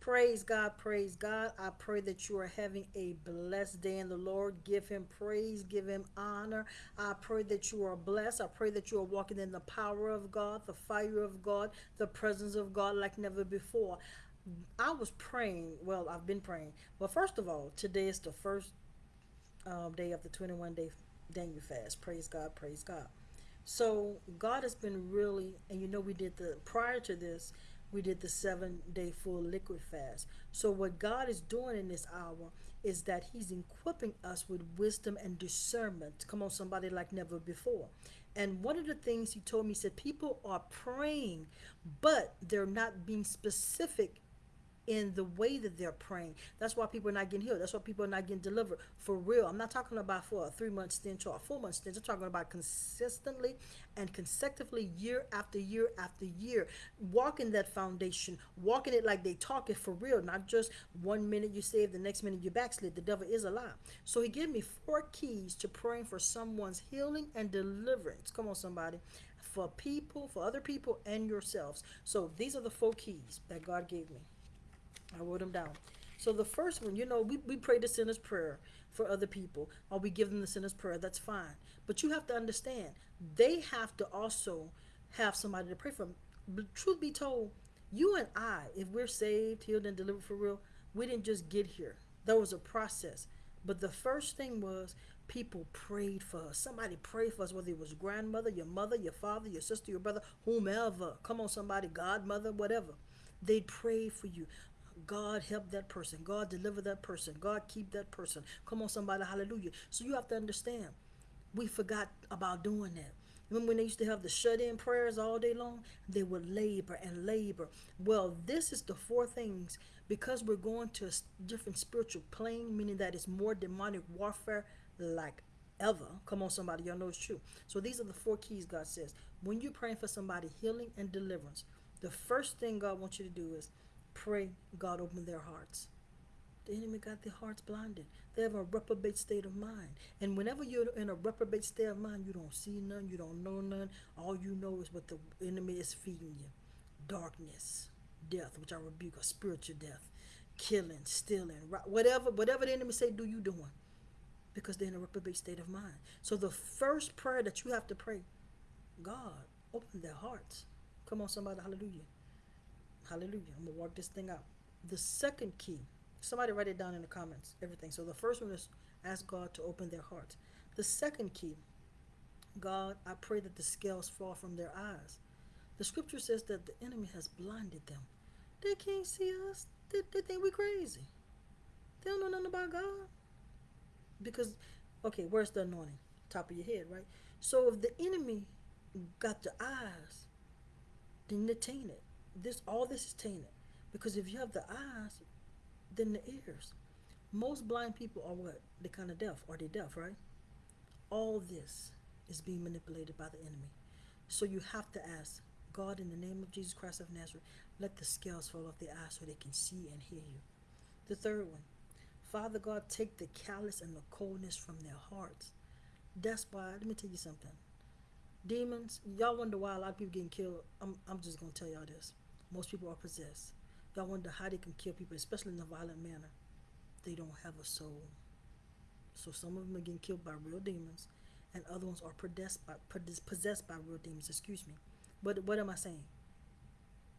Praise God, praise God. I pray that you are having a blessed day in the Lord. Give him praise, give him honor. I pray that you are blessed. I pray that you are walking in the power of God, the fire of God, the presence of God like never before. I was praying, well, I've been praying. But first of all, today is the first um, day of the 21 day Daniel fast. Praise God, praise God. So God has been really, and you know, we did the prior to this, we did the seven day full liquid fast. So, what God is doing in this hour is that He's equipping us with wisdom and discernment. Come on, somebody like never before. And one of the things He told me, said, people are praying, but they're not being specific in the way that they're praying. That's why people are not getting healed. That's why people are not getting delivered for real. I'm not talking about for a three month stint or a four month stint. I'm talking about consistently and consecutively year after year after year, walking that foundation, walking it like they talk it for real, not just one minute you save, the next minute you backslid. The devil is a lie. So he gave me four keys to praying for someone's healing and deliverance. Come on, somebody. For people, for other people, and yourselves. So these are the four keys that God gave me. I wrote them down. So the first one, you know, we, we pray the sinner's prayer for other people, or we give them the sinner's prayer. That's fine. But you have to understand, they have to also have somebody to pray for. But truth be told, you and I, if we're saved, healed, and delivered for real, we didn't just get here. There was a process. But the first thing was people prayed for us. Somebody prayed for us, whether it was grandmother, your mother, your father, your sister, your brother, whomever. Come on, somebody, godmother, whatever. They prayed for you. God help that person. God deliver that person. God keep that person. Come on, somebody, hallelujah. So you have to understand, we forgot about doing that. Remember when they used to have the shut-in prayers all day long? They would labor and labor. Well, this is the four things because we're going to a different spiritual plane, meaning that it's more demonic warfare like ever. Come on, somebody, y'all know it's true. So these are the four keys God says. When you're praying for somebody healing and deliverance, the first thing God wants you to do is pray God open their hearts. The enemy got their hearts blinded. They have a reprobate state of mind. And whenever you're in a reprobate state of mind, you don't see none, you don't know none. All you know is what the enemy is feeding you. Darkness, death, which I rebuke, a spiritual death, killing, stealing, whatever, whatever the enemy say, do you doing? Because they're in a reprobate state of mind. So the first prayer that you have to pray, God, open their hearts. Come on, somebody, hallelujah. Hallelujah. I'm going to work this thing out. The second key, somebody write it down in the comments, everything. So the first one is ask God to open their hearts. The second key, God, I pray that the scales fall from their eyes. The scripture says that the enemy has blinded them. They can't see us. They, they think we're crazy. They don't know nothing about God. Because, okay, where's the anointing? Top of your head, right? So if the enemy got the eyes, then they taint it this all this is tainted. Because if you have the eyes then the ears. Most blind people are what? They kind of deaf. Are they deaf right? All this is being manipulated by the enemy. So you have to ask god in the name of jesus christ of nazareth let the scales fall off their eyes so they can see and hear you. The third one father god take the callous and the coldness from their hearts. That's why let me tell you something demons y'all wonder why a lot of people getting killed i'm, I'm just gonna tell y'all this most people are possessed. Y'all wonder how they can kill people, especially in a violent manner. They don't have a soul. So some of them are getting killed by real demons, and other ones are possessed by, possessed by real demons. Excuse me. But what am I saying?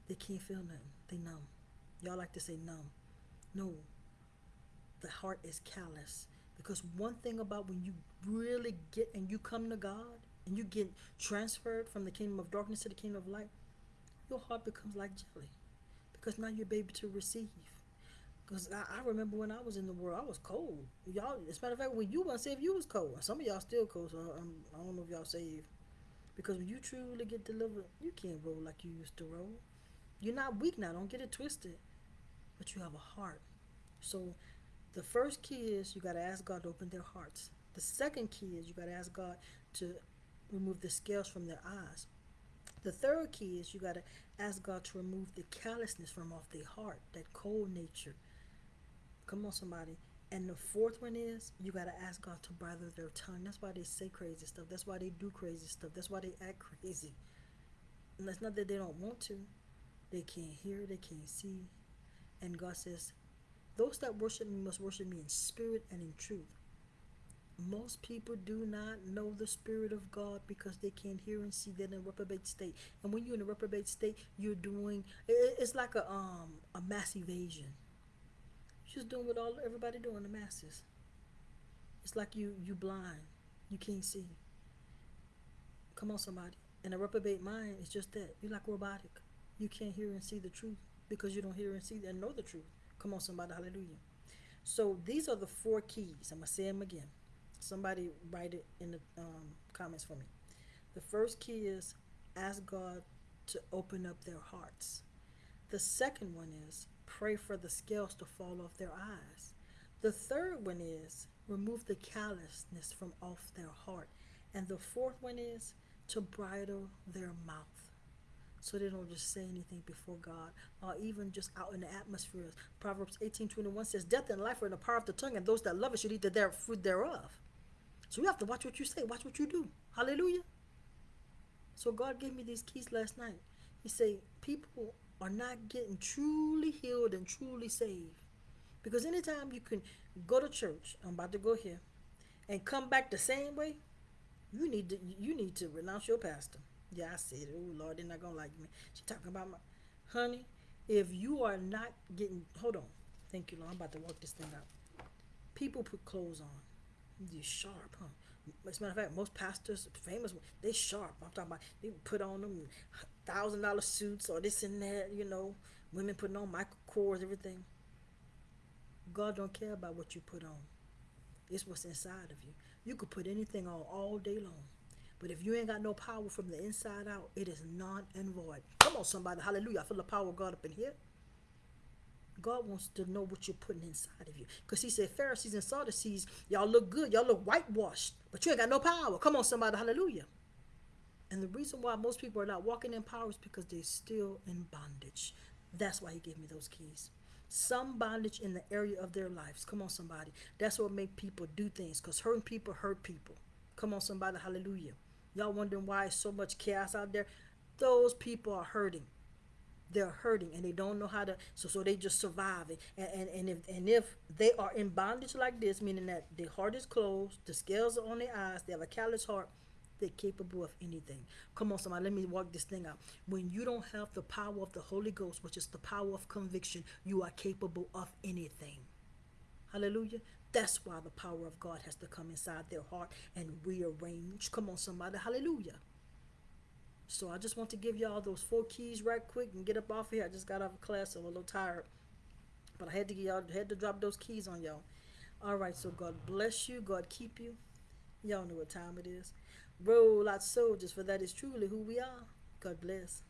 They can't feel nothing. They numb. Y'all like to say numb. No. The heart is callous. Because one thing about when you really get and you come to God and you get transferred from the kingdom of darkness to the kingdom of light, your heart becomes like jelly because now you're able to receive. Because I, I, remember when I was in the world, I was cold. Y'all, as a matter of fact, when you weren't saved, you was cold. Some of y'all still cold, so I'm, I don't know if y'all saved. Because when you truly get delivered, you can't roll like you used to roll. You're not weak now. Don't get it twisted. But you have a heart. So the first key is you got to ask God to open their hearts. The second key is you got to ask God to remove the scales from their eyes. The third key is you got to ask God to remove the callousness from off their heart, that cold nature. Come on, somebody. And the fourth one is you got to ask God to bridle their tongue. That's why they say crazy stuff. That's why they do crazy stuff. That's why they act crazy. And it's not that they don't want to. They can't hear, they can't see. And God says, Those that worship me must worship me in spirit and in truth. Most people do not know the Spirit of God because they can't hear and see. They're in a reprobate state. And when you're in a reprobate state, you're doing it's like a um a mass evasion. You're just doing what all everybody doing, the masses. It's like you you blind. You can't see. Come on, somebody. And a reprobate mind is just that. You're like robotic. You can't hear and see the truth because you don't hear and see and know the truth. Come on, somebody. Hallelujah. So these are the four keys. I'm going to say them again. Somebody write it in the um, comments for me. The first key is ask God to open up their hearts. The second one is pray for the scales to fall off their eyes. The third one is remove the callousness from off their heart. And the fourth one is to bridle their mouth so they don't just say anything before God or even just out in the atmosphere. Proverbs 18:21 says, Death and life are in the power of the tongue, and those that love it should eat the fruit thereof. So you have to watch what you say, watch what you do. Hallelujah. So God gave me these keys last night. He said, People are not getting truly healed and truly saved. Because anytime you can go to church, I'm about to go here, and come back the same way, you need to you need to renounce your pastor. Yeah, I said it. Oh Lord, they're not gonna like me. She talking about my honey. If you are not getting hold on. Thank you, Lord. I'm about to work this thing out. People put clothes on. They're sharp, huh? As a matter of fact, most pastors, famous, they sharp. I'm talking about they put on them thousand dollar suits or this and that, you know. Women putting on Michael Kors, everything. God don't care about what you put on. It's what's inside of you. You could put anything on all day long. But if you ain't got no power from the inside out, it is non and void. Come on, somebody. Hallelujah. I feel the power of God up in here. God wants to know what you're putting inside of you. Because he said, Pharisees and Sadducees, y'all look good. Y'all look whitewashed. But you ain't got no power. Come on, somebody. Hallelujah. And the reason why most people are not walking in power is because they're still in bondage. That's why he gave me those keys some bondage in the area of their lives. Come on, somebody. That's what make people do things because hurting people hurt people. Come on, somebody. Hallelujah. Y'all wondering why so much chaos out there? Those people are hurting. They're hurting and they don't know how to so so they just survive it. And and, and if and if they are in bondage like this, meaning that their heart is closed, the scales are on their eyes, they have a callous heart, they're capable of anything. Come on, somebody, let me walk this thing out. When you don't have the power of the Holy Ghost, which is the power of conviction, you are capable of anything. Hallelujah. That's why the power of God has to come inside their heart and rearrange. Come on, somebody. Hallelujah. So I just want to give y'all those four keys right quick and get up off here. I just got off of class, so I'm a little tired. But I had to get y'all had to drop those keys on y'all. All right, so God bless you. God keep you. Y'all know what time it is. Roll out soldiers, for that is truly who we are. God bless.